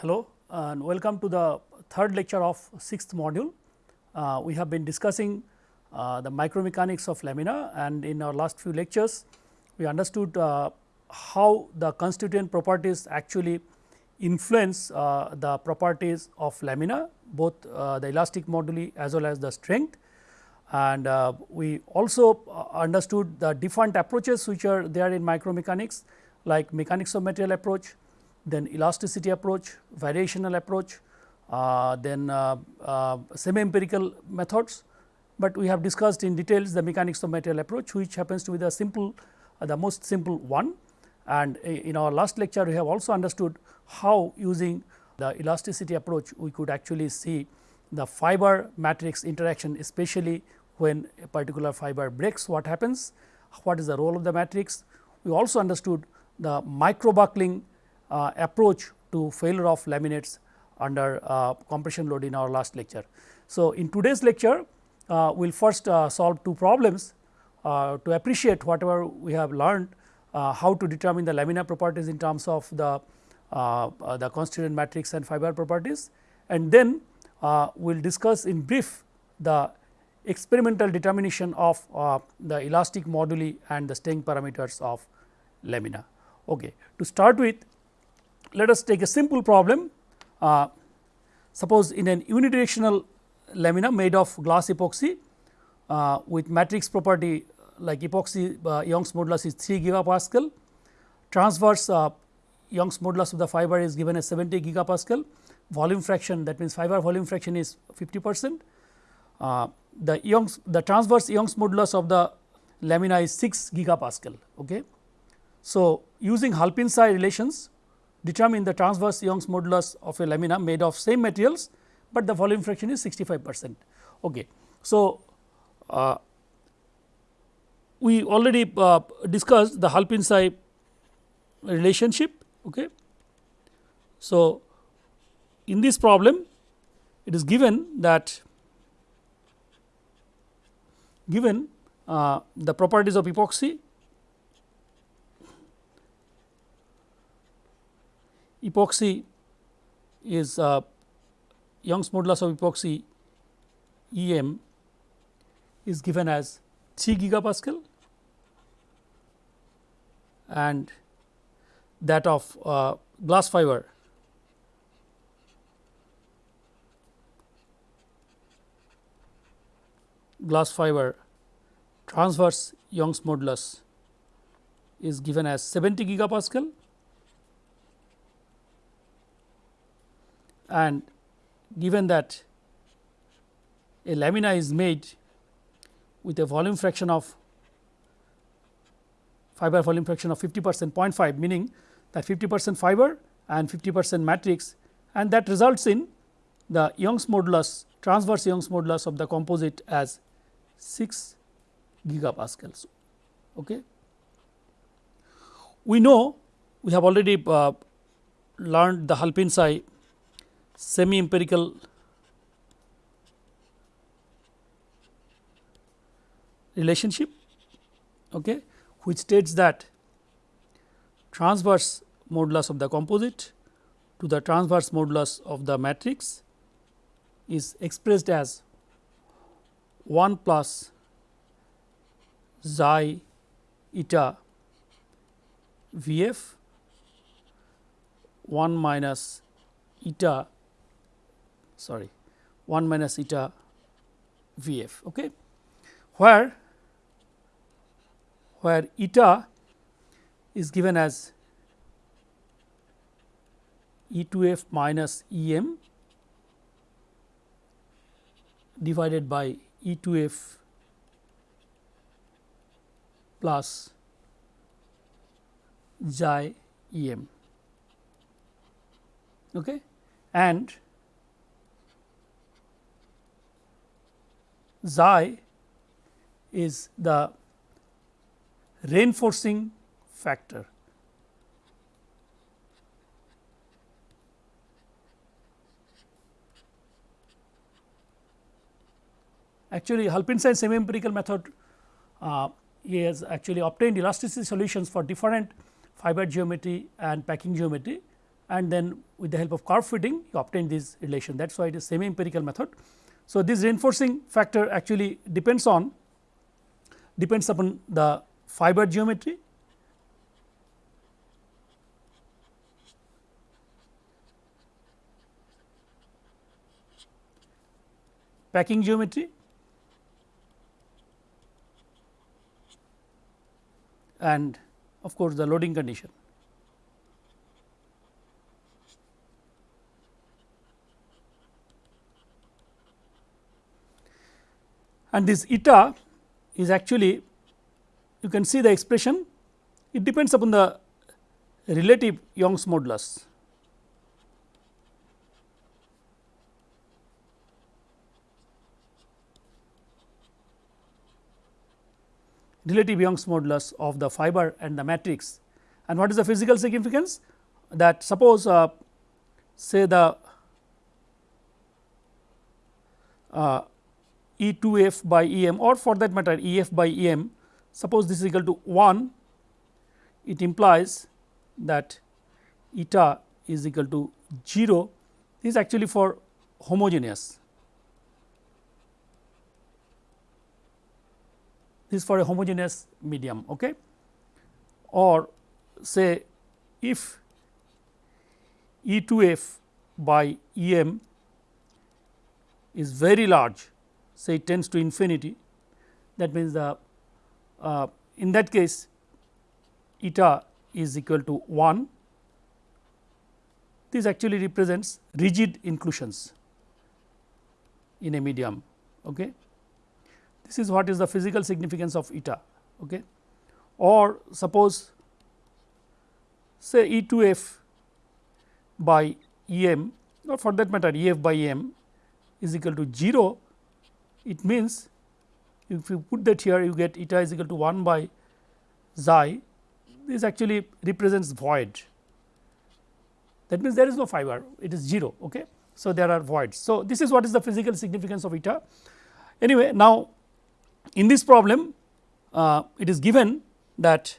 Hello and welcome to the third lecture of sixth module. Uh, we have been discussing uh, the micromechanics of lamina and in our last few lectures we understood uh, how the constituent properties actually influence uh, the properties of lamina both uh, the elastic moduli as well as the strength and uh, we also understood the different approaches which are there in micromechanics like mechanics of material approach, then elasticity approach, variational approach, uh, then uh, uh, semi empirical methods, but we have discussed in details the mechanics of material approach which happens to be the simple uh, the most simple one and in our last lecture we have also understood how using the elasticity approach we could actually see the fiber matrix interaction especially when a particular fiber breaks what happens, what is the role of the matrix. We also understood the micro buckling uh, approach to failure of laminates under uh, compression load in our last lecture. So, in today's lecture uh, we will first uh, solve two problems uh, to appreciate whatever we have learned uh, how to determine the lamina properties in terms of the the constituent matrix and fiber properties and then we will discuss in brief the experimental determination of the elastic moduli and the strength parameters of lamina. Okay. To start with let us take a simple problem uh, suppose in an unidirectional lamina made of glass epoxy uh, with matrix property like epoxy uh, Young's modulus is 3 gigapascal, transverse uh, Young's modulus of the fiber is given as 70 gigapascal, volume fraction that means fiber volume fraction is 50 percent. Uh, the Young's the transverse Young's modulus of the lamina is 6 gigapascal. Okay. So, using Halpin-Tsai relations determine the transverse Young's modulus of a lamina made of same materials, but the volume fraction is 65 percent. Okay. So, uh, we already uh, discussed the Halpin-Tsai relationship. Okay. So, in this problem it is given that given uh, the properties of epoxy epoxy is uh, Young's modulus of epoxy EM is given as 3 gigapascal and that of uh, glass fiber. Glass fiber transverse Young's modulus is given as 70 gigapascal and given that a lamina is made with a volume fraction of fiber volume fraction of 50 percent 0.5 meaning that 50 percent fiber and 50 percent matrix and that results in the Young's modulus transverse Young's modulus of the composite as 6 gigapascals. Okay. We know we have already uh, learned the Halpin-Tsai semi empirical relationship okay, which states that transverse modulus of the composite to the transverse modulus of the matrix is expressed as 1 plus xi eta V f 1 minus eta sorry 1 minus eta V f okay, where where eta is given as E 2 f minus E m divided by E 2 f plus xi E m okay, and xi is the reinforcing factor. Actually, Halpin-Tsai semi empirical method uh, he has actually obtained elasticity solutions for different fiber geometry and packing geometry and then with the help of curve fitting you obtain this relation that is why it is semi empirical method. So, this reinforcing factor actually depends on depends upon the fiber geometry packing geometry and of course, the loading condition. And this eta is actually you can see the expression it depends upon the relative Young's modulus. relative Young's modulus of the fiber and the matrix. And what is the physical significance? That suppose uh, say the uh, E 2 f by E m or for that matter E f by E m suppose this is equal to 1 it implies that eta is equal to 0 this is actually for homogeneous. This is for a homogeneous medium okay? Or say if E 2 f by E m is very large say it tends to infinity that means the uh, in that case eta is equal to 1 this actually represents rigid inclusions in a medium. Okay. This is what is the physical significance of eta. Okay. Or suppose say E 2 f by E m or for that matter E f by E m is equal to 0 it means if you put that here you get eta is equal to 1 by xi. This actually represents void. That means there is no fiber. It is 0 okay? So there are voids. So this is what is the physical significance of eta. Anyway now in this problem uh, it is given that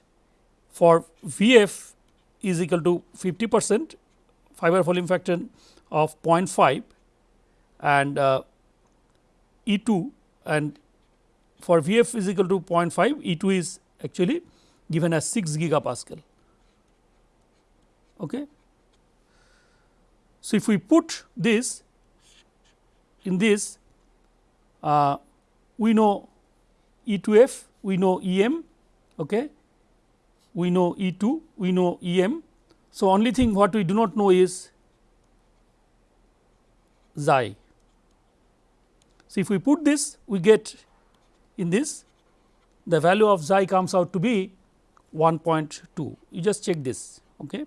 for vf is equal to 50 percent fiber volume factor of 0.5 and uh, E 2 and for V f is equal to 0.5 E 2 is actually given as 6 gigapascal. Okay. So, if we put this in this uh, we know E 2 f, we know E m, okay. we know E 2, we know E m. So, only thing what we do not know is xi so, if we put this we get in this the value of xi comes out to be 1.2 you just check this. Okay.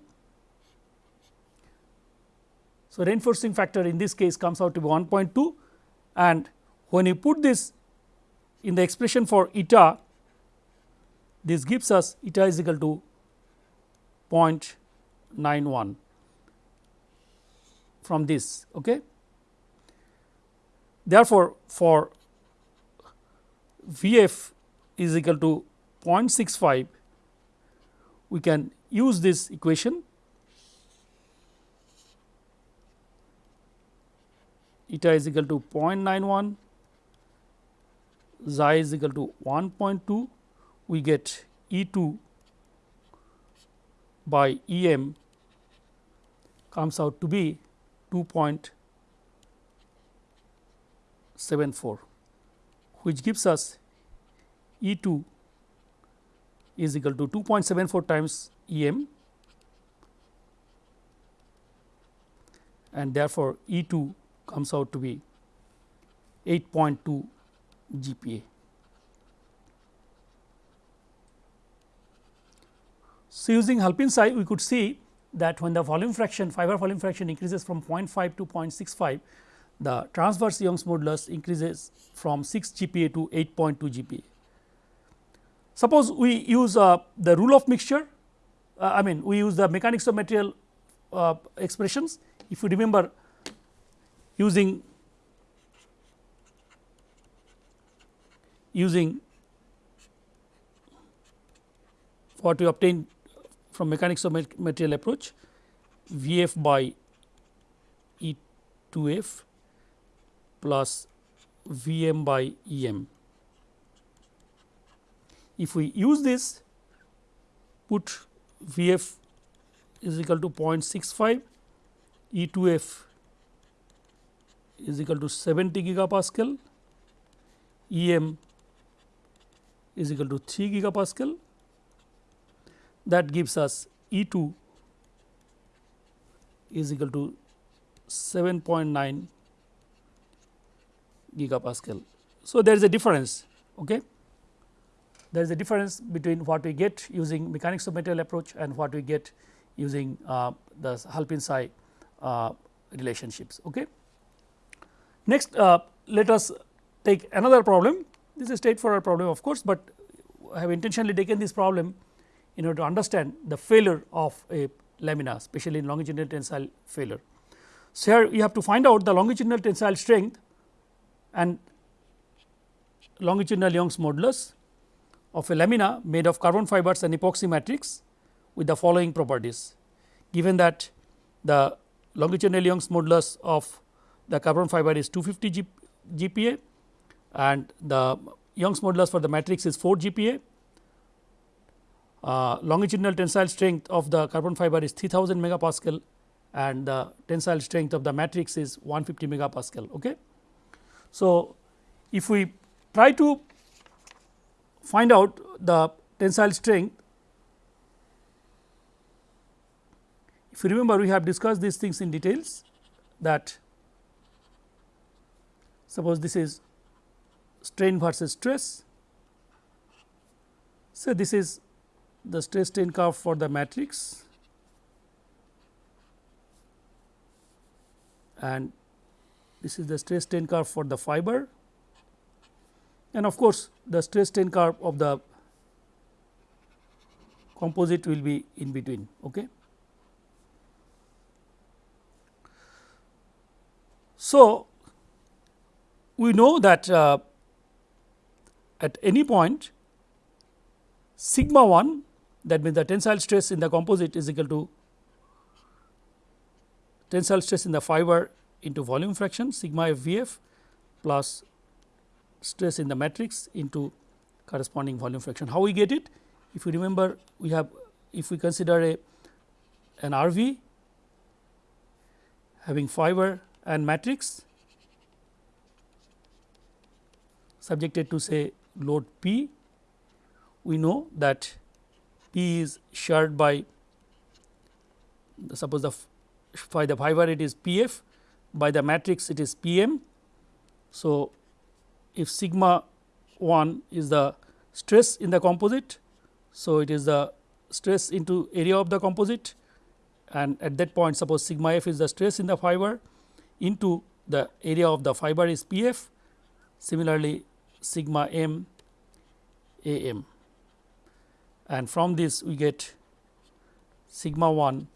So, reinforcing factor in this case comes out to be 1.2 and when you put this in the expression for eta this gives us eta is equal to 0.91 from this. Okay. Therefore, for V f is equal to 0.65 we can use this equation. Eta is equal to 0.91 xi is equal to 1.2 we get E 2 by E m comes out to be 2.5 74 which gives us E 2 is equal to 2.74 times E m and therefore, E 2 comes out to be 8.2 GPa. So, using Halpin-Tsai we could see that when the volume fraction fiber volume fraction increases from 0.5 to 0.65 the transverse Young's modulus increases from 6 GPa to 8.2 GPa. Suppose we use uh, the rule of mixture, uh, I mean we use the mechanics of material uh, expressions. If you remember using using what we obtained from mechanics of material approach, V f by E 2 f plus V m by E m. If we use this put V f is equal to 0.65 E 2 f is equal to 70 gigapascal E m is equal to 3 gigapascal that gives us E 2 is equal to 7.9 gigapascal. So, there is a difference. Okay. There is a difference between what we get using mechanics of material approach and what we get using uh, the Halpin-Tsai uh, relationships. Okay. Next, uh, let us take another problem. This is a straightforward problem of course, but I have intentionally taken this problem in order to understand the failure of a lamina especially in longitudinal tensile failure. So, here you have to find out the longitudinal tensile strength and longitudinal Young's modulus of a lamina made of carbon fibers and epoxy matrix with the following properties. Given that the longitudinal Young's modulus of the carbon fiber is 250 G, GPa and the Young's modulus for the matrix is 4 GPa. Uh, longitudinal tensile strength of the carbon fiber is 3000 megapascal and the tensile strength of the matrix is 150 megapascal. Okay. So, if we try to find out the tensile strength, if you remember we have discussed these things in details that suppose this is strain versus stress. So, this is the stress strain curve for the matrix and this is the stress strain curve for the fiber and of course, the stress strain curve of the composite will be in between. Okay. So, we know that uh, at any point sigma 1 that means the tensile stress in the composite is equal to tensile stress in the fiber into volume fraction sigma f v f plus stress in the matrix into corresponding volume fraction. How we get it? If you remember we have if we consider a an RV having fiber and matrix subjected to say load P, we know that P is shared by suppose the by the fiber it is P f by the matrix it is P m. So, if sigma 1 is the stress in the composite. So, it is the stress into area of the composite and at that point suppose sigma f is the stress in the fiber into the area of the fiber is P f. Similarly, sigma m a m and from this we get sigma 1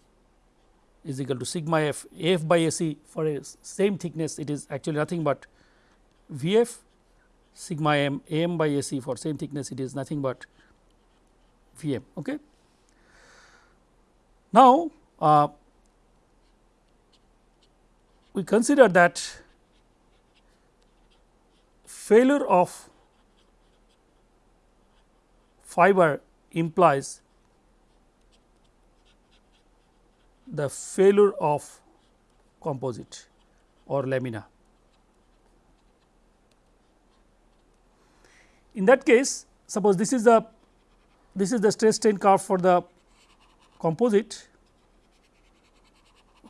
is equal to sigma f f by a c for a same thickness it is actually nothing but V f sigma m by a c for same thickness it is nothing but V m. Okay. Now, uh, we consider that failure of fiber implies the failure of composite or lamina. In that case suppose this is the this is the stress strain curve for the composite.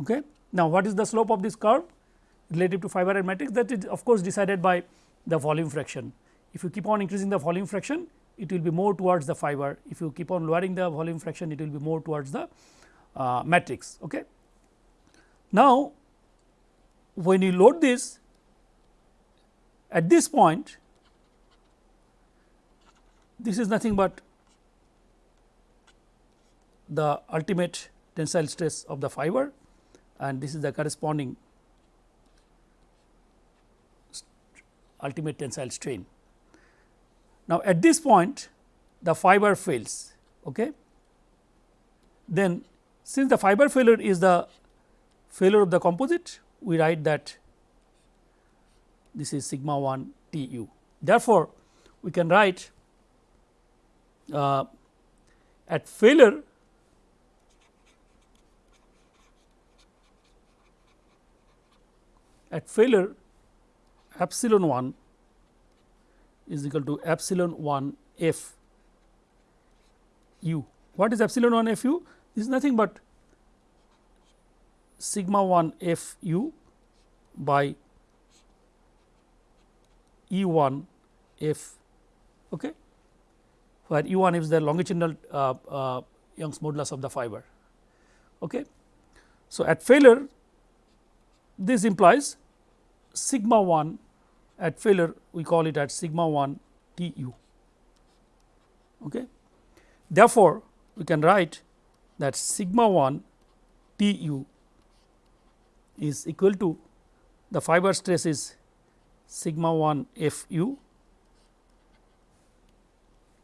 Okay. Now, what is the slope of this curve relative to fiber and matrix that is of course, decided by the volume fraction. If you keep on increasing the volume fraction it will be more towards the fiber, if you keep on lowering the volume fraction it will be more towards the uh, matrix. Okay. Now, when you load this at this point this is nothing but the ultimate tensile stress of the fiber and this is the corresponding ultimate tensile strain. Now, at this point the fiber fails okay. then since the fiber failure is the failure of the composite we write that this is sigma 1 T u. Therefore, we can write uh, at failure at failure epsilon 1 is equal to epsilon 1 f u. What is epsilon 1 f u? Is nothing but sigma 1 f u by E 1 f okay, where E 1 is the longitudinal uh, uh, Young's modulus of the fiber. Okay. So, at failure this implies sigma 1 at failure we call it at sigma 1 T u. Okay. Therefore, we can write that sigma 1 T u is equal to the fiber stress is sigma 1 f u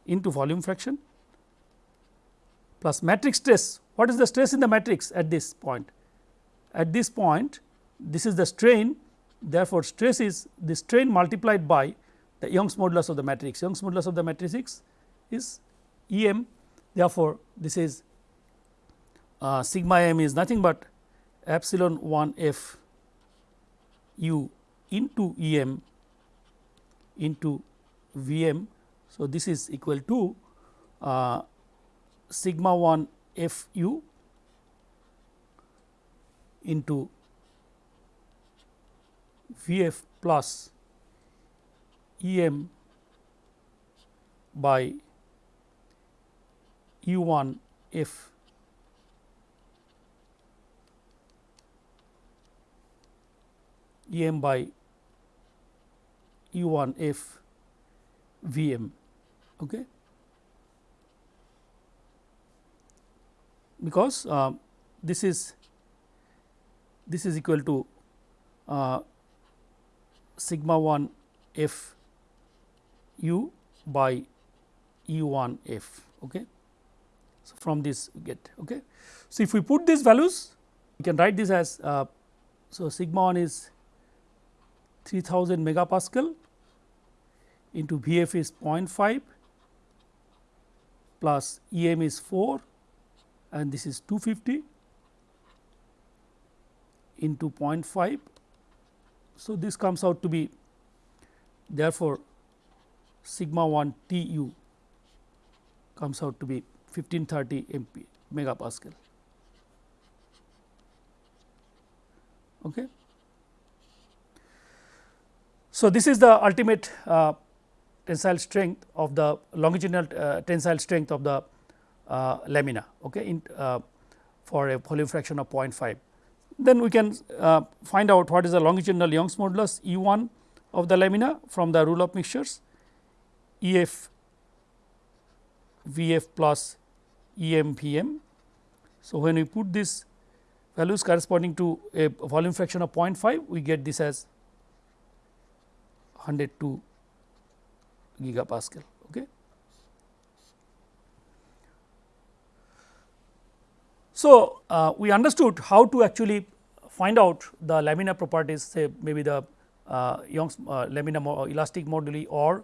into volume fraction plus matrix stress. What is the stress in the matrix at this point? At this point this is the strain therefore, stress is the strain multiplied by the Young's modulus of the matrix. Young's modulus of the matrix is E m therefore, this is uh, sigma m is nothing but epsilon 1 f u into E m into V m. So, this is equal to uh, sigma 1 f u into V f plus E m by U 1 f E m by U 1 f V m. Okay. Because uh, this is this is equal to uh, sigma 1 f u by u 1 f. Okay. So, from this we get. Okay. So, if we put these values we can write this as uh, so sigma 1 is 3000 megapascal into V f is 0.5 plus E m is 4 and this is 250 into 0.5 so, this comes out to be therefore, sigma 1 T u comes out to be 1530 MP megapascal. Okay. So, this is the ultimate uh, tensile strength of the longitudinal uh, tensile strength of the uh, lamina okay, in, uh, for a volume fraction of 0.5 then we can uh, find out what is the longitudinal Young's modulus E 1 of the lamina from the rule of mixtures E f V f plus E m V m. So, when we put these values corresponding to a volume fraction of 0.5 we get this as 102 gigapascal. Okay. So, uh, we understood how to actually find out the laminar properties say maybe the uh, Young's uh, lamina mo elastic moduli or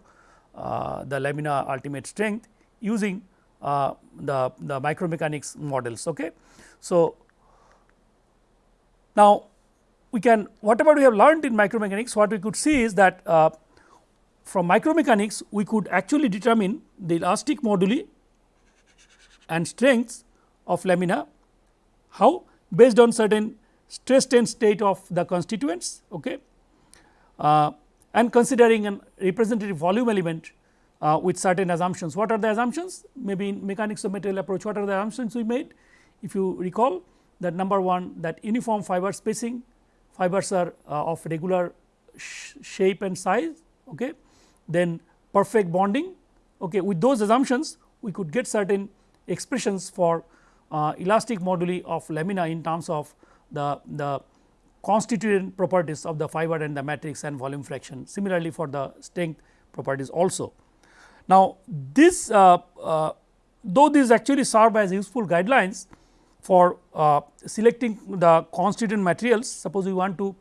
uh, the lamina ultimate strength using uh, the, the micromechanics models. Okay. So, now we can whatever we have learned in micromechanics what we could see is that uh, from micromechanics we could actually determine the elastic moduli and strengths of lamina how based on certain stress strain state of the constituents okay, uh, and considering a representative volume element uh, with certain assumptions. What are the assumptions? Maybe in mechanics of material approach what are the assumptions we made? If you recall that number 1 that uniform fiber spacing fibers are uh, of regular sh shape and size okay. then perfect bonding okay. with those assumptions we could get certain expressions for uh, elastic moduli of lamina in terms of the, the constituent properties of the fiber and the matrix and volume fraction similarly for the strength properties also. Now, this uh, uh, though these actually serve as useful guidelines, for uh, selecting the constituent materials suppose we want to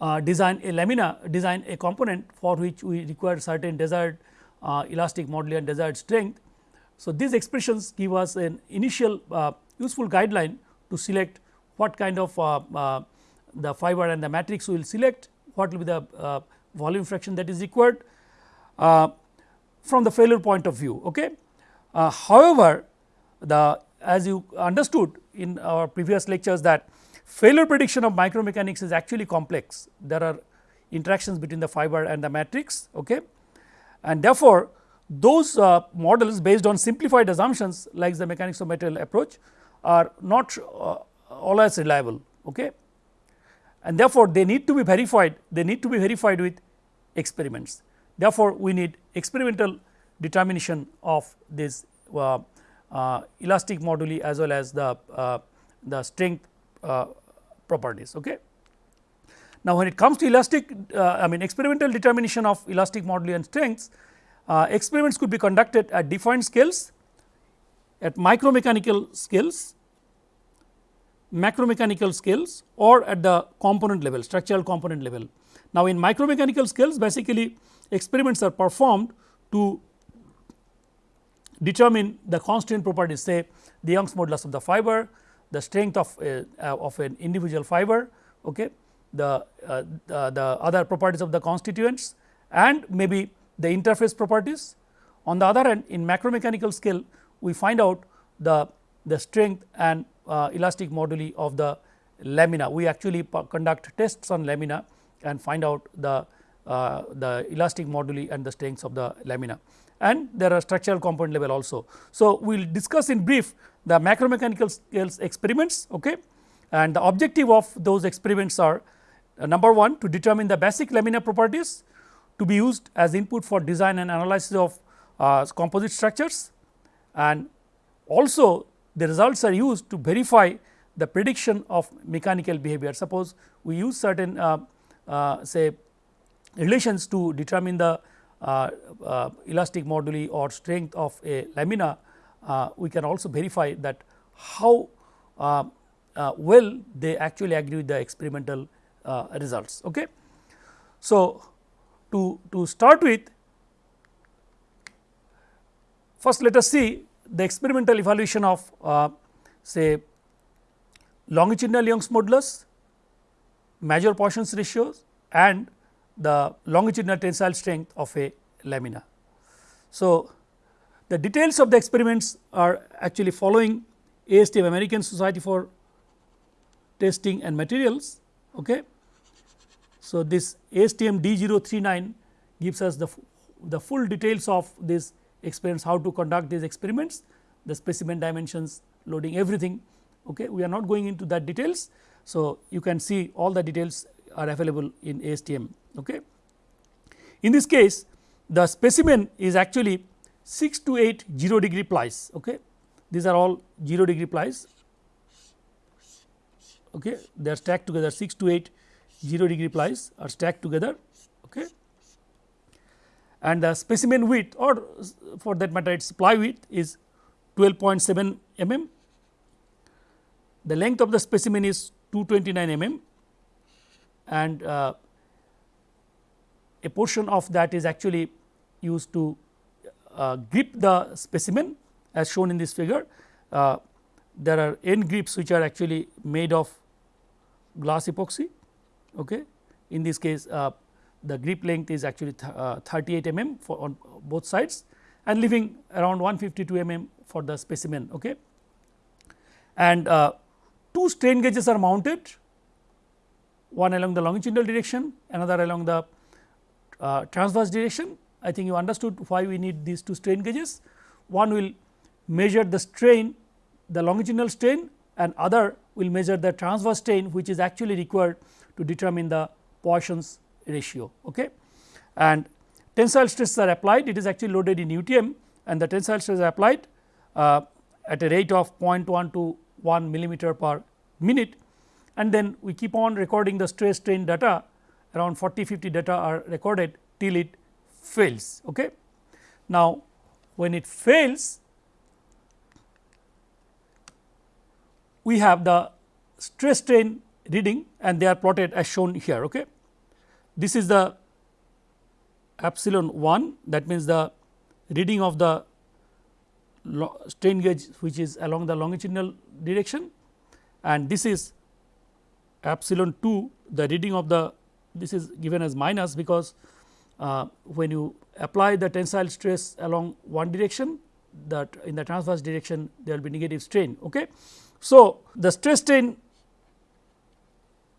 uh, design a lamina design a component for which we require certain desired uh, elastic modular and desired strength. So, these expressions give us an initial uh, useful guideline to select what kind of uh, uh, the fiber and the matrix we will select what will be the volume fraction that is required from the failure point of view. Okay. however, the as you understood in our previous lectures that failure prediction of micromechanics is actually complex. There are interactions between the fiber and the matrix okay. and therefore, those uh, models based on simplified assumptions like the mechanics of material approach are not uh, always reliable okay. and therefore, they need to be verified they need to be verified with experiments. Therefore, we need experimental determination of this uh, elastic moduli as well as the, uh, the strength uh, properties. Okay. Now, when it comes to elastic I mean experimental determination of elastic moduli and strengths, experiments could be conducted at defined scales, at micromechanical scales, macromechanical scales or at the component level structural component level. Now, in micromechanical scales basically experiments are performed to determine the constituent properties say the Young's modulus of the fiber, the strength of a, uh, of an individual fiber, okay, the, uh, the, the other properties of the constituents and maybe the interface properties. On the other hand in macromechanical scale we find out the, the strength and uh, elastic moduli of the lamina. We actually conduct tests on lamina and find out the, uh, the elastic moduli and the strengths of the lamina and there are structural component level also. So, we will discuss in brief the macromechanical scales experiments okay. and the objective of those experiments are uh, number 1 to determine the basic laminar properties to be used as input for design and analysis of uh, composite structures and also the results are used to verify the prediction of mechanical behavior. Suppose we use certain uh, uh, say relations to determine the Uh, uh, elastic moduli or strength of a lamina, uh, we can also verify that how uh, well they actually agree with the experimental results. Okay. So, to, to start with first let us see the experimental evaluation of uh, say longitudinal Young's modulus, major Poisson's ratios and the longitudinal tensile strength of a lamina. So, the details of the experiments are actually following ASTM American Society for Testing and Materials. Okay. So, this ASTM D039 gives us the, the full details of this experiments how to conduct these experiments, the specimen dimensions, loading everything. Okay. We are not going into that details. So, you can see all the details are available in ASTM. Okay. In this case the specimen is actually 6 to 8 0 degree plies. Okay. These are all 0 degree plies. Okay. They are stacked together 6 to 8 0 degree plies are stacked together. Okay. And the specimen width or for that matter its ply width is 12.7 mm. The length of the specimen is 229 mm and uh, a portion of that is actually used to uh, grip the specimen as shown in this figure. Uh, there are end grips which are actually made of glass epoxy. Okay. In this case uh, the grip length is actually th uh, 38 mm for on both sides and leaving around 152 mm for the specimen. Okay. And uh, two strain gauges are mounted one along the longitudinal direction another along the uh, transverse direction. I think you understood why we need these two strain gauges. One will measure the strain the longitudinal strain and other will measure the transverse strain which is actually required to determine the Poisson's ratio. Okay. And tensile stresses are applied it is actually loaded in UTM and the tensile stresses are applied uh, at a rate of 0.1 to 1 millimeter per minute and then we keep on recording the stress strain data around 40 50 data are recorded till it fails. Okay. Now, when it fails we have the stress strain reading and they are plotted as shown here. Okay. This is the epsilon 1 that means the reading of the strain gauge which is along the longitudinal direction and this is epsilon 2 the reading of the this is given as minus because uh, when you apply the tensile stress along one direction that in the transverse direction there will be negative strain. Okay. So, the stress strain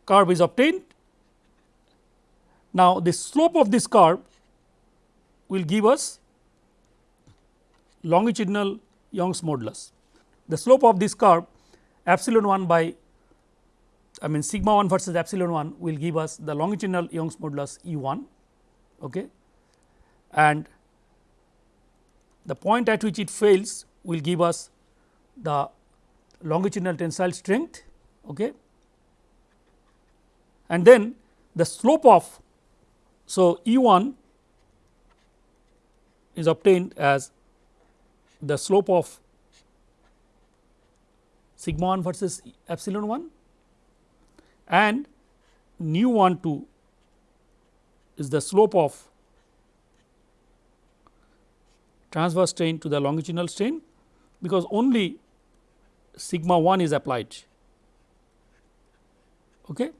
curve is obtained. Now, the slope of this curve will give us longitudinal Young's modulus. The slope of this curve epsilon 1 by I mean sigma 1 versus epsilon 1 will give us the longitudinal Young's modulus E 1 okay. and the point at which it fails will give us the longitudinal tensile strength okay. and then the slope of so E 1 is obtained as the slope of sigma 1 versus epsilon 1 and nu 1 2 is the slope of transverse strain to the longitudinal strain because only sigma 1 is applied okay.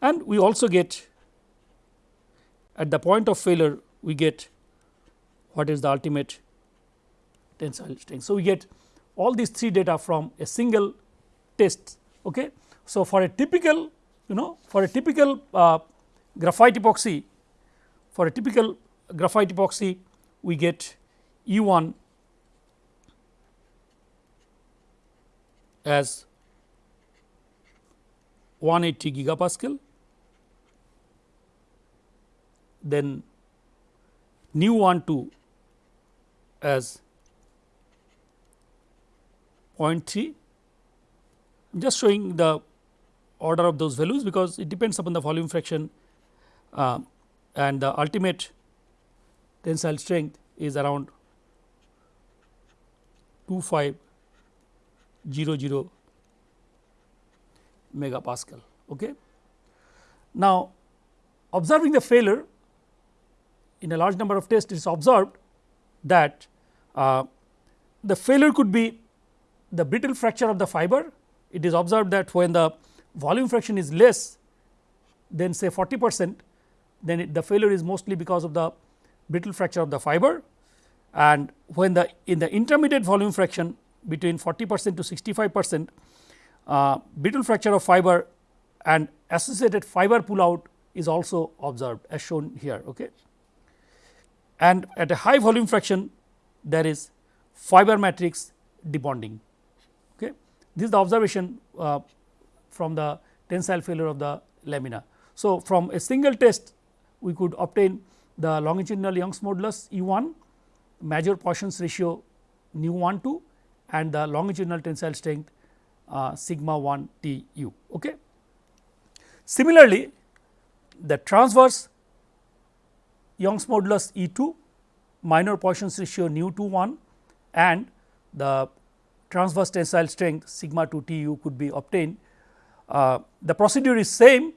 and we also get at the point of failure we get what is the ultimate tensile strength. So, we get all these three data from a single test. Okay. So, for a typical you know for a typical uh, graphite epoxy for a typical graphite epoxy we get E 1 as 180 gigapascal then nu 1 2 as 0.3 I am just showing the order of those values because it depends upon the volume fraction uh, and the ultimate tensile strength is around 2500 megapascal. Okay. Now, observing the failure in a large number of tests it is observed that uh, the failure could be the brittle fracture of the fiber. It is observed that when the volume fraction is less than say 40 percent, then it, the failure is mostly because of the brittle fracture of the fiber and when the in the intermediate volume fraction between 40 percent to 65 percent uh, brittle fracture of fiber and associated fiber pull out is also observed as shown here. Okay. And at a high volume fraction there is fiber matrix debonding. Okay. This is the observation uh, from the tensile failure of the lamina. So, from a single test we could obtain the longitudinal Young's modulus E 1, major Poisson's ratio nu 1 2 and the longitudinal tensile strength uh, sigma 1 T u. Okay. Similarly, the transverse Young's modulus E 2, minor Poisson's ratio nu 2 1 and the transverse tensile strength sigma 2 T u could be obtained. Uh, the procedure is same,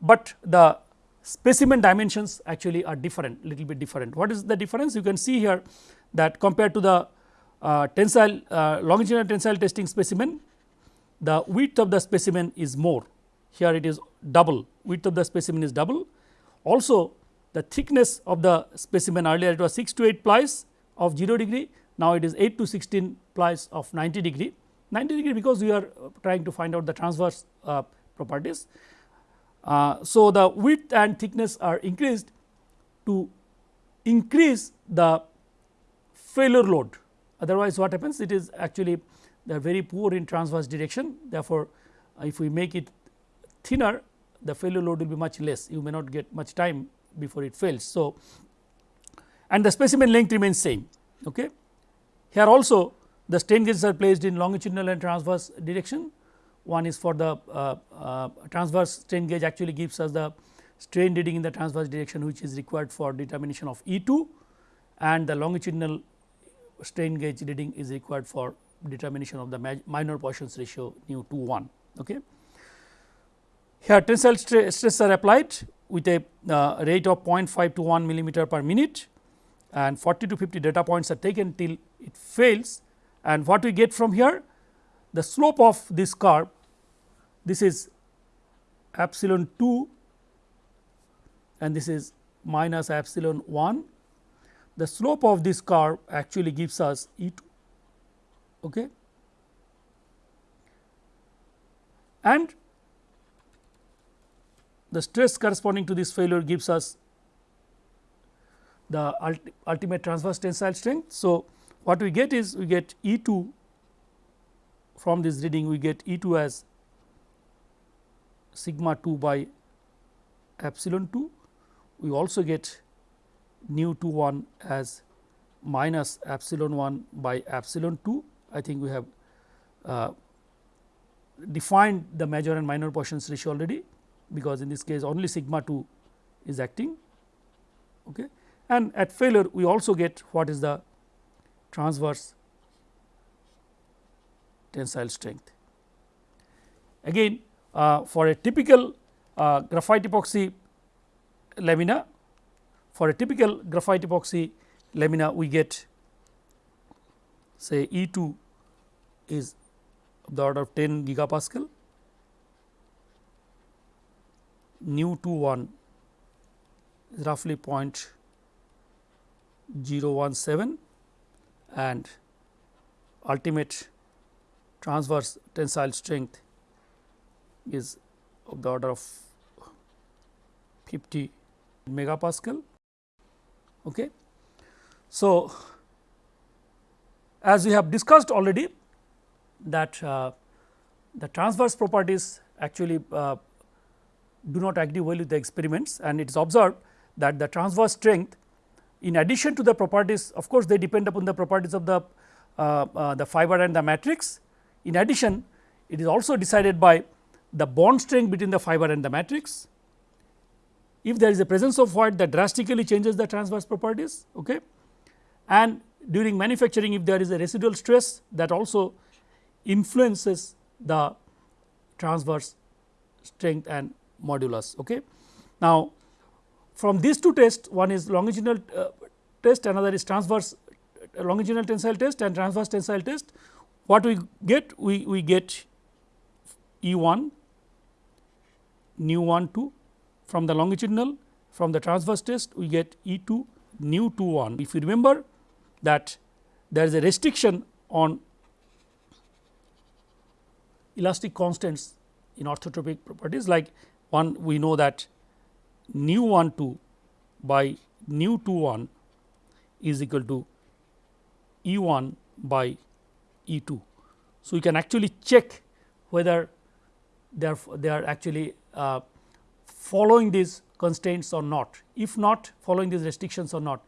but the specimen dimensions actually are different little bit different. What is the difference? You can see here that compared to the uh, tensile uh, longitudinal tensile testing specimen, the width of the specimen is more. Here it is double, width of the specimen is double. Also the thickness of the specimen earlier it was 6 to 8 plies of 0 degree, now it is 8 to 16 plies of 90 degree. 90 degree because we are trying to find out the transverse uh, properties. Uh, so, the width and thickness are increased to increase the failure load otherwise what happens it is actually they are very poor in transverse direction therefore, uh, if we make it thinner the failure load will be much less you may not get much time before it fails. So, and the specimen length remains same. Okay. Here also the strain gauges are placed in longitudinal and transverse direction. One is for the uh, uh, transverse strain gauge actually gives us the strain reading in the transverse direction which is required for determination of E 2 and the longitudinal strain gauge reading is required for determination of the minor Poisson's ratio nu 2 1. Okay. Here tensile stress are applied with a uh, rate of 0.5 to 1 millimeter per minute and 40 to 50 data points are taken till it fails and what we get from here the slope of this curve this is epsilon 2 and this is minus epsilon 1 the slope of this curve actually gives us E 2 okay. and the stress corresponding to this failure gives us the ulti ultimate transverse tensile strength. So, what we get is we get E 2 from this reading we get E 2 as sigma 2 by epsilon 2. We also get nu 2 1 as minus epsilon 1 by epsilon 2. I think we have uh, defined the major and minor Poisson's ratio already because in this case only sigma 2 is acting okay. and at failure we also get what is the transverse tensile strength. Again uh, for a typical uh, graphite epoxy lamina for a typical graphite epoxy lamina we get say E 2 is of the order of 10 gigapascal nu 2 1 is roughly 0.017 and ultimate transverse tensile strength is of the order of 50 megapascal. Okay. So, as we have discussed already that uh, the transverse properties actually uh, do not agree well with the experiments and it is observed that the transverse strength in addition to the properties of course, they depend upon the properties of the uh, uh, the fiber and the matrix. In addition it is also decided by the bond strength between the fiber and the matrix. If there is a presence of void that drastically changes the transverse properties okay. and during manufacturing if there is a residual stress that also influences the transverse strength and modulus. Okay. Now, from these two tests one is longitudinal uh, test another is transverse uh, longitudinal tensile test and transverse tensile test. What we get? We, we get E 1 nu 1 2 from the longitudinal from the transverse test we get E 2 nu 2 1. If you remember that there is a restriction on elastic constants in orthotropic properties like one we know that nu 1 2 by nu 2 1 is equal to E 1 by E 2. So, we can actually check whether they are they are actually uh, following these constraints or not. If not following these restrictions or not,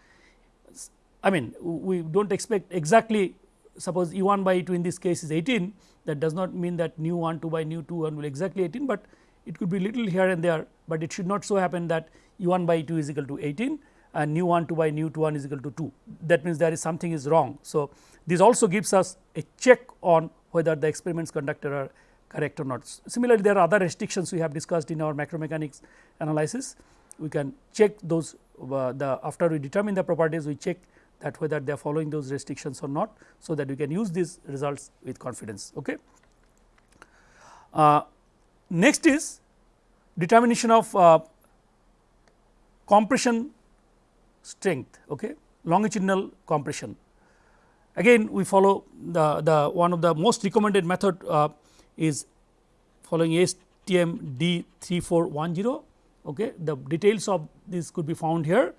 I mean we do not expect exactly suppose E 1 by E 2 in this case is 18 that does not mean that nu 1 2 by nu 2 1 will exactly 18, but it could be little here and there, but it should not so happen that E 1 by E 2 is equal to 18 and nu 1 2 by nu 2 1 is equal to 2 that means there is something is wrong. So, this also gives us a check on whether the experiments conducted are correct or not. Similarly, there are other restrictions we have discussed in our macromechanics analysis. We can check those uh, the after we determine the properties we check that whether they are following those restrictions or not. So, that we can use these results with confidence. Okay. Uh, Next is determination of uh, compression strength okay? Longitudinal compression. Again we follow the the one of the most recommended method uh, is following ASTM D3410 okay? The details of this could be found here.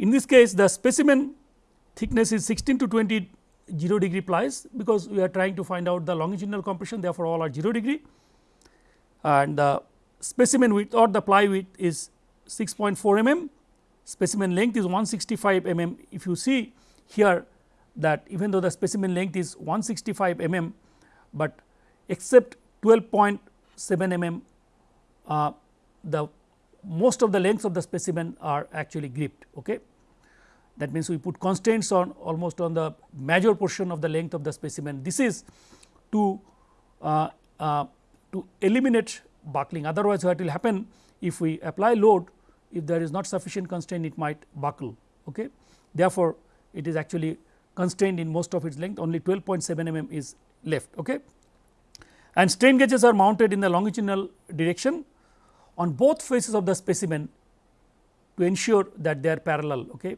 In this case the specimen thickness is 16 to 20 0 degree plies because we are trying to find out the longitudinal compression therefore all are 0 degree and the specimen width or the ply width is 6.4 mm, specimen length is 165 mm. If you see here that even though the specimen length is 165 mm, but except 12.7 mm uh, the most of the lengths of the specimen are actually gripped. Okay. that means we put constraints on almost on the major portion of the length of the specimen. This is to uh, uh, to eliminate buckling otherwise what will happen if we apply load if there is not sufficient constraint it might buckle. Okay. Therefore, it is actually constrained in most of its length only 12.7 mm is left. Okay. And strain gauges are mounted in the longitudinal direction on both faces of the specimen to ensure that they are parallel. Okay.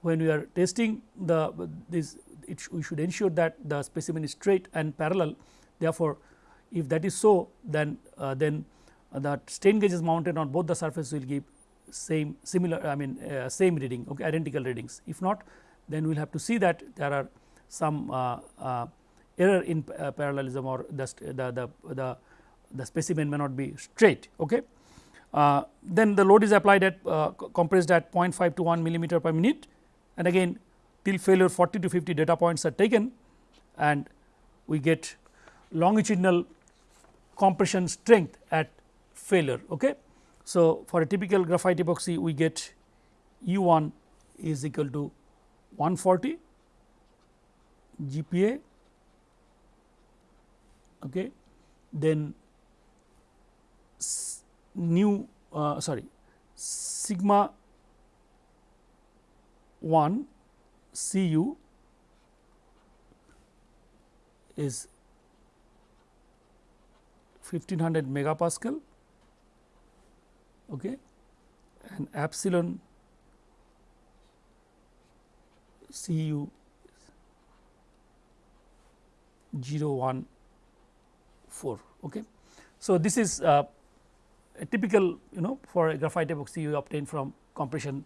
When we are testing the this it we should ensure that the specimen is straight and parallel. Therefore, if that is so then uh, then uh, the strain gauge is mounted on both the surfaces will give same similar I mean uh, same reading okay, identical readings. If not then we will have to see that there are some uh, uh, error in parallelism or the, the, the, the, the specimen may not be straight. Okay. Uh, then the load is applied at uh, compressed at 0.5 to 1 millimeter per minute and again till failure 40 to 50 data points are taken and we get longitudinal compression strength at failure. Okay. So, for a typical graphite epoxy we get E 1 is equal to 140 GPa okay. then nu uh, sorry sigma 1 Cu is 1500 megapascal okay, and epsilon Cu 0 1 4. Okay. So, this is uh, a typical you know for a graphite epoxy you obtain from compression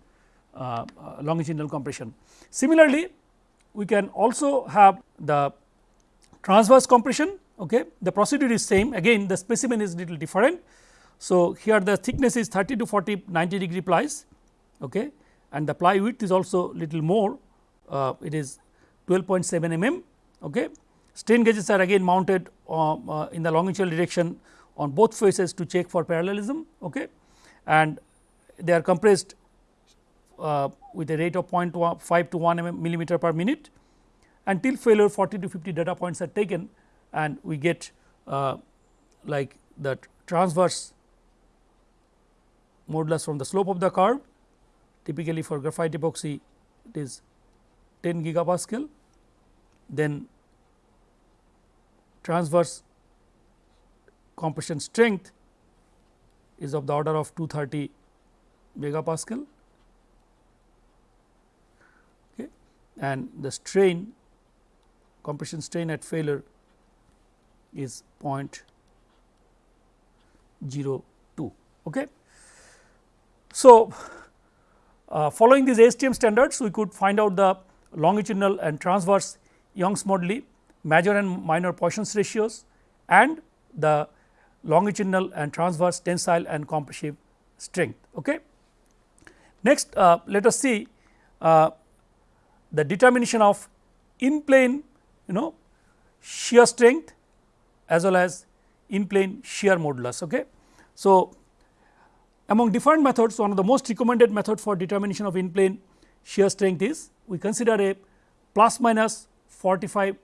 uh, uh, longitudinal compression. Similarly, we can also have the transverse compression okay. the procedure is same again the specimen is little different. So, here the thickness is 30 to 40 90 degree plies okay, and the ply width is also little more uh, it is 12.7 mm. Okay. Strain gauges are again mounted uh, uh, in the longitudinal direction on both faces to check for parallelism okay. and they are compressed uh, with a rate of 0.5 to 1 mm millimeter per minute until failure 40 to 50 data points are taken and we get uh, like the transverse modulus from the slope of the curve. Typically for graphite epoxy it is 10 gigapascal. Then transverse compression strength is of the order of 230 megapascal. Okay, and the strain compression strain at failure is 0.02. Okay. So, uh, following these ASTM standards we could find out the longitudinal and transverse Young's moduli major and minor Poisson's ratios and the longitudinal and transverse tensile and compressive strength. Okay. Next uh, let us see uh, the determination of in plane you know shear strength as well as in plane shear modulus. Okay. So, among different methods one of the most recommended method for determination of in plane shear strength is we consider a plus minus 45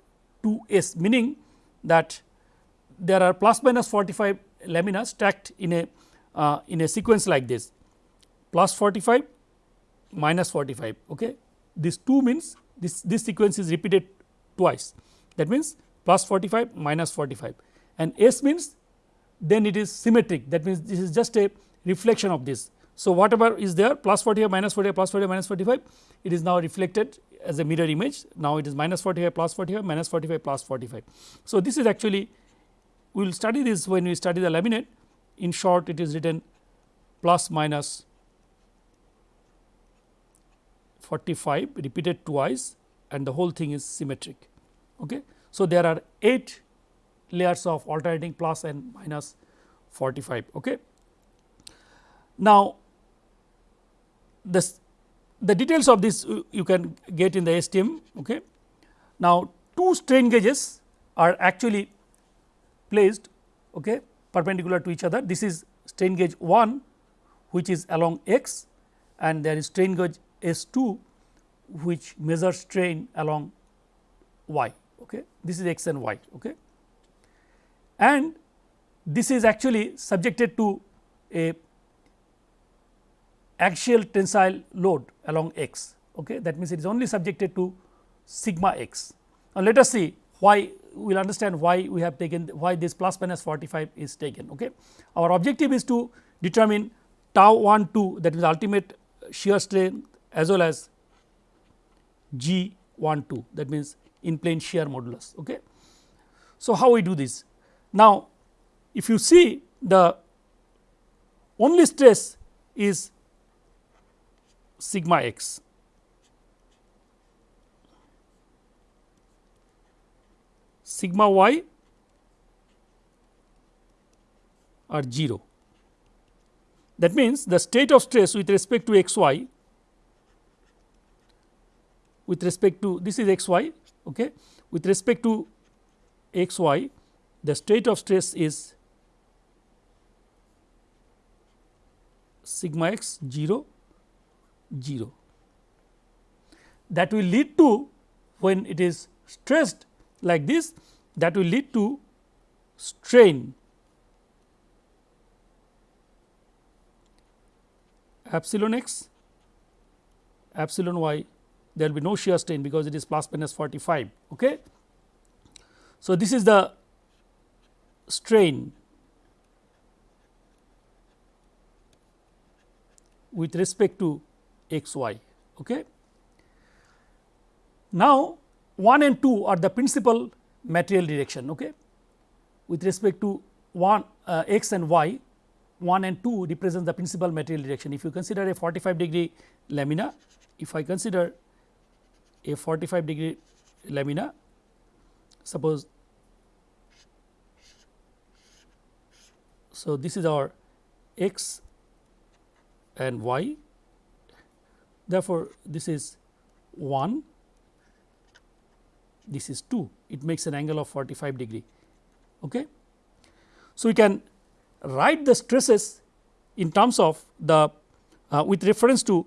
2 S meaning that there are plus minus 45 laminas stacked in a uh, in a sequence like this plus 45 minus 45 okay this 2 means this this sequence is repeated twice that means plus 45 minus 45 and s means then it is symmetric that means this is just a reflection of this so whatever is there plus 45 minus 45 plus 45 minus 45 it is now reflected as a mirror image now it is minus 45 plus 45 minus 45 plus 45. So, this is actually we will study this when we study the laminate in short it is written plus minus 45 repeated twice and the whole thing is symmetric. Okay. So, there are 8 layers of alternating plus and minus 45. Okay. Now, this the details of this you can get in the ASTM. Okay. Now, two strain gauges are actually placed okay, perpendicular to each other. This is strain gauge 1 which is along x and there is strain gauge S 2 which measures strain along y. Okay. This is x and y. Okay. And this is actually subjected to a axial tensile load along x. Okay. That means, it is only subjected to sigma x. Now, let us see why we will understand why we have taken why this plus minus 45 is taken. Okay. Our objective is to determine tau 1 2 that is ultimate shear strain as well as G 1 2 that means in plane shear modulus. Okay. So, how we do this? Now, if you see the only stress is sigma x sigma y are 0. That means, the state of stress with respect to x y with respect to this is x y okay. with respect to x y the state of stress is sigma x 0 0 that will lead to when it is stressed like this that will lead to strain epsilon x epsilon y there will be no shear strain because it is plus minus 45. Okay. So, this is the strain with respect to x y. Okay. Now, 1 and 2 are the principal material direction okay. with respect to 1 uh, x and y 1 and 2 represent the principal material direction. If you consider a 45 degree lamina, if I consider a 45 degree lamina, suppose so this is our x and y therefore, this is 1 this is 2 it makes an angle of 45 degree. Okay. So, we can write the stresses in terms of the uh, with reference to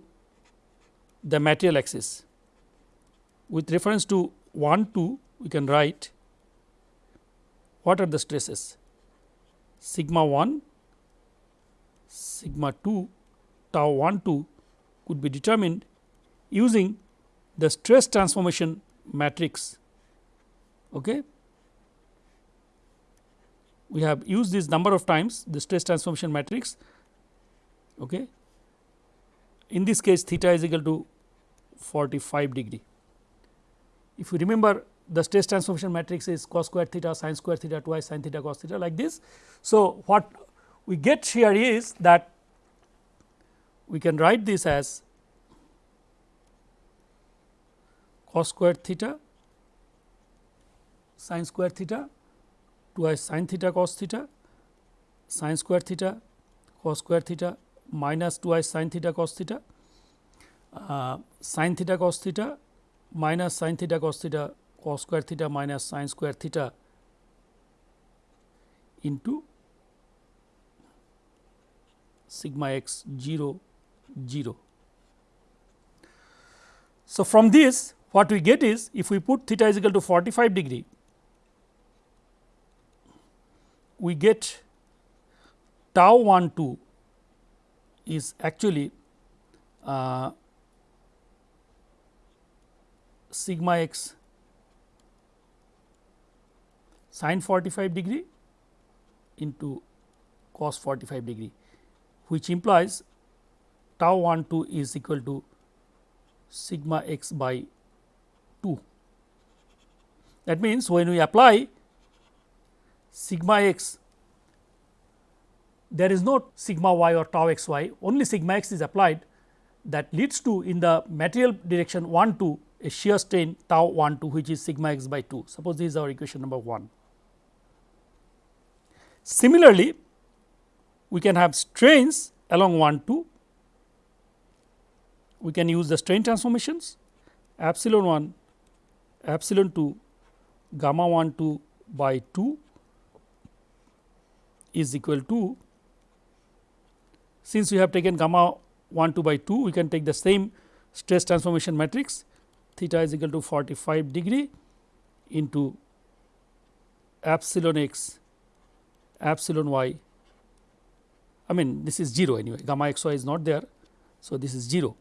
the material axis. With reference to 1 2 we can write what are the stresses sigma 1 sigma 2 tau 1 2 could be determined using the stress transformation matrix. Okay we have used this number of times the stress transformation matrix. Okay. In this case theta is equal to 45 degree. If you remember the stress transformation matrix is cos square theta sin square theta twice sin theta cos theta like this. So, what we get here is that we can write this as cos square theta sin square theta twice sin theta cos theta sin square theta cos square theta minus twice sin theta cos theta uh, sin theta cos theta minus sin theta cos theta cos square theta minus sin square theta into sigma x 0 0. So, from this what we get is if we put theta is equal to 45 degree we get tau 1 2 is actually uh, sigma x sin 45 degree into cos 45 degree which implies tau 1 2 is equal to sigma x by 2. That means, when we apply sigma x there is no sigma y or tau x y only sigma x is applied that leads to in the material direction 1 2 a shear strain tau 1 2 which is sigma x by 2 suppose this is our equation number 1. Similarly, we can have strains along 1 2 we can use the strain transformations epsilon 1 epsilon 2 gamma 1 2 by 2 is equal to since we have taken gamma 1 2 by 2 we can take the same stress transformation matrix theta is equal to 45 degree into epsilon x epsilon y I mean this is 0 anyway gamma x y is not there. So, this is 0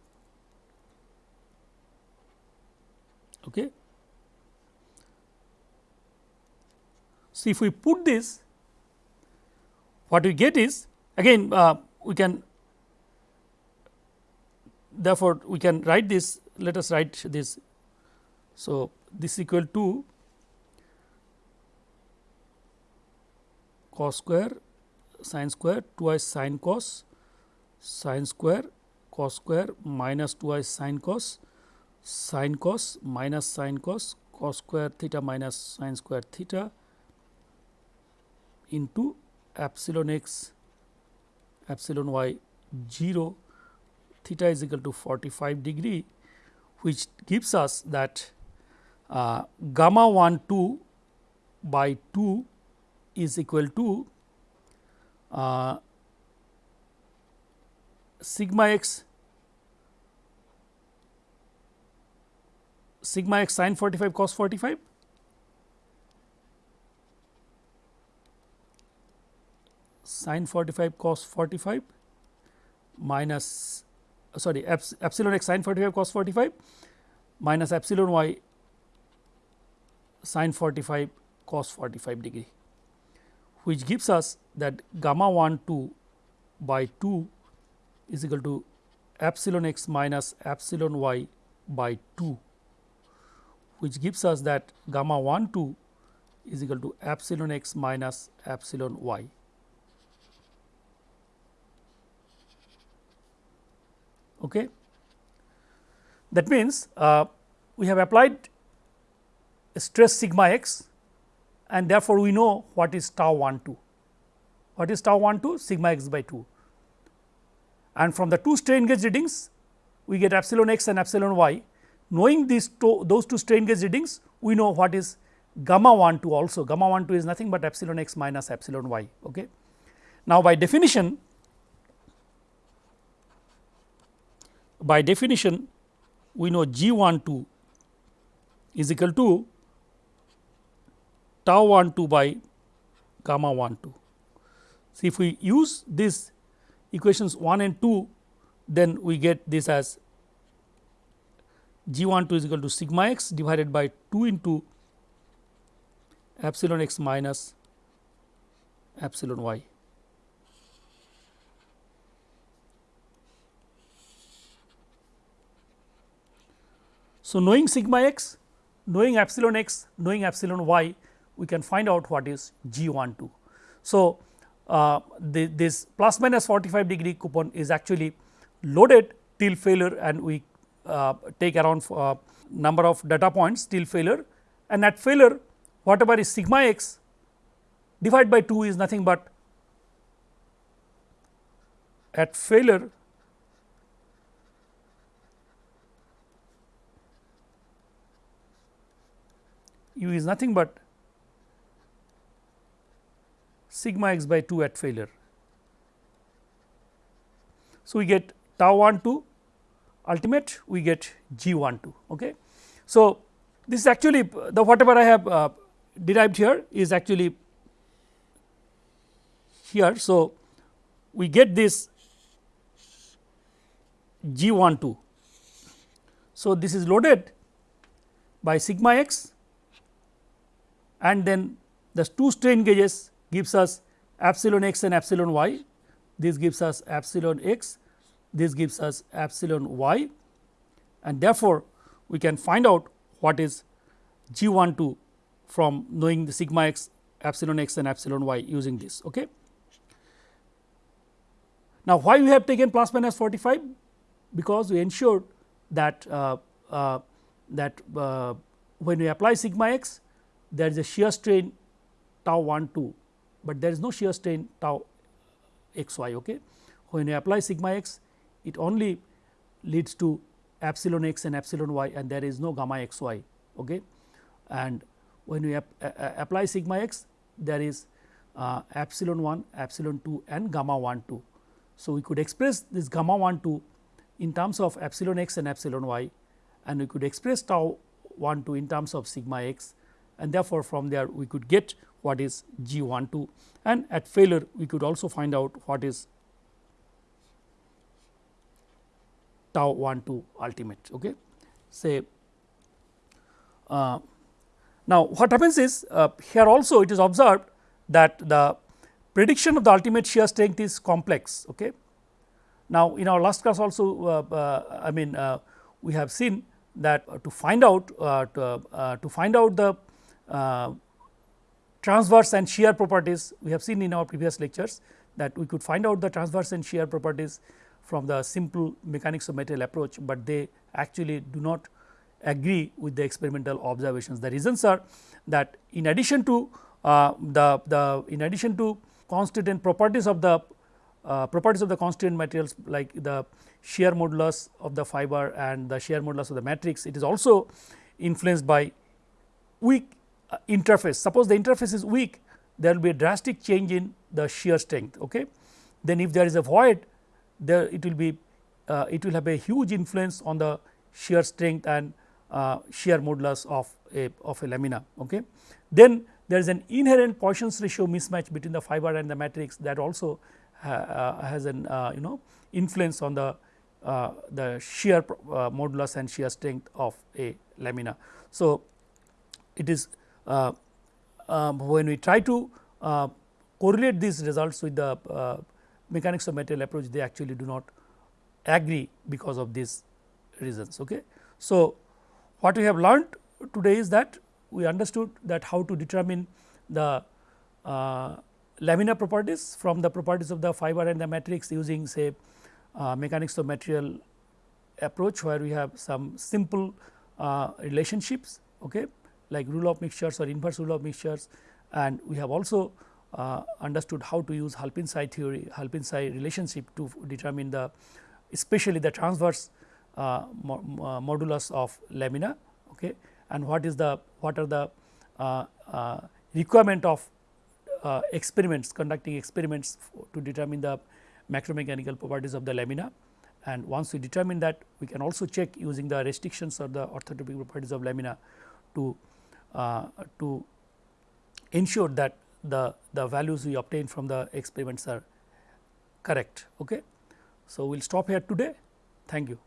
okay. So, if we put this what we get is again uh, we can therefore, we can write this let us write this. So, this equal to cos square sin square twice sin cos sin square cos square minus twice sin cos sin cos minus sin cos cos square theta minus sin square theta into epsilon x epsilon y 0 theta is equal to 45 degree which gives us that uh, gamma 1 2 by 2 is equal to uh, sigma x sigma x sin 45 cos 45 sin 45 cos 45 minus sorry epsilon x sin 45 cos 45 minus epsilon y sin 45 cos 45 degree which gives us that gamma 1 2 by 2 is equal to epsilon x minus epsilon y by 2 which gives us that gamma 1 2 is equal to epsilon x minus epsilon y. Okay. That means, uh, we have applied stress sigma x and therefore, we know what is tau 1 2. What is tau 1 2? Sigma x by 2. And from the two strain gauge readings, we get epsilon x and epsilon y. Knowing these two, those two strain gauge readings, we know what is gamma 1 2 also. Gamma 1 2 is nothing but epsilon x minus epsilon y. Okay. Now, by definition, by definition, we know G 1 2 is equal to tau 1 2 by gamma 1 2. So, if we use these equations 1 and 2 then we get this as g 1 2 is equal to sigma x divided by 2 into epsilon x minus epsilon y. So, knowing sigma x, knowing epsilon x, knowing epsilon y, we can find out what is G 1 2. So, uh, the, this plus minus 45 degree coupon is actually loaded till failure and we uh, take around uh, number of data points till failure and at failure whatever is sigma x divided by 2 is nothing but at failure u is nothing but sigma x by 2 at failure. So, we get tau 1 2 ultimate we get g 1 2. Okay. So, this is actually the whatever I have uh, derived here is actually here. So, we get this g 1 2. So, this is loaded by sigma x and then the two strain gauges gives us epsilon x and epsilon y, this gives us epsilon x, this gives us epsilon y and therefore, we can find out what is g 1 2 from knowing the sigma x, epsilon x and epsilon y using this. Okay. Now, why we have taken plus minus 45? Because we ensured that uh, uh, that uh, when we apply sigma x there is a shear strain tau 1 2 but there is no shear strain tau x y. Okay. When you apply sigma x it only leads to epsilon x and epsilon y and there is no gamma x y. Okay. And when we ap apply sigma x there is uh, epsilon 1, epsilon 2 and gamma 1 2. So, we could express this gamma 1 2 in terms of epsilon x and epsilon y and we could express tau 1 2 in terms of sigma x and therefore, from there we could get what is G 1 2 and at failure we could also find out what is tau 1 2 ultimate. Okay. Say uh, now, what happens is uh, here also it is observed that the prediction of the ultimate shear strength is complex. Okay. Now, in our last class also uh, uh I mean uh, we have seen that to find out to, to, find out the transverse and shear properties we have seen in our previous lectures that we could find out the transverse and shear properties from the simple mechanics of material approach, but they actually do not agree with the experimental observations. The reasons are that in addition to uh, the, the in addition to constituent properties of the uh, properties of the constituent materials like the shear modulus of the fiber and the shear modulus of the matrix, it is also influenced by weak uh, interface. Suppose the interface is weak, there will be a drastic change in the shear strength. Okay. Then if there is a void, there it will be uh, it will have a huge influence on the shear strength and uh, shear modulus of a of a lamina. Okay. Then there is an inherent Poisson's ratio mismatch between the fiber and the matrix that also uh, has an uh, you know influence on the uh, the shear uh, modulus and shear strength of a lamina. So, it is when we try to correlate these results with the mechanics of material approach they actually do not agree because of these reasons. Okay. So, what we have learned today is that we understood that how to determine the uh, laminar properties from the properties of the fiber and the matrix using say uh, mechanics of material approach where we have some simple uh, relationships okay, like rule of mixtures or inverse rule of mixtures. And we have also uh, understood how to use Halpin-Tsai theory, Halpin-Tsai relationship to determine the especially the transverse uh, mo uh, modulus of lamina okay, and what is the what are the uh, uh, requirement of uh, experiments conducting experiments to determine the macromechanical properties of the lamina. And once we determine that we can also check using the restrictions or the orthotropic properties of lamina to Uh, to ensure that the, the values we obtain from the experiments are correct. Okay. So, we will stop here today. Thank you.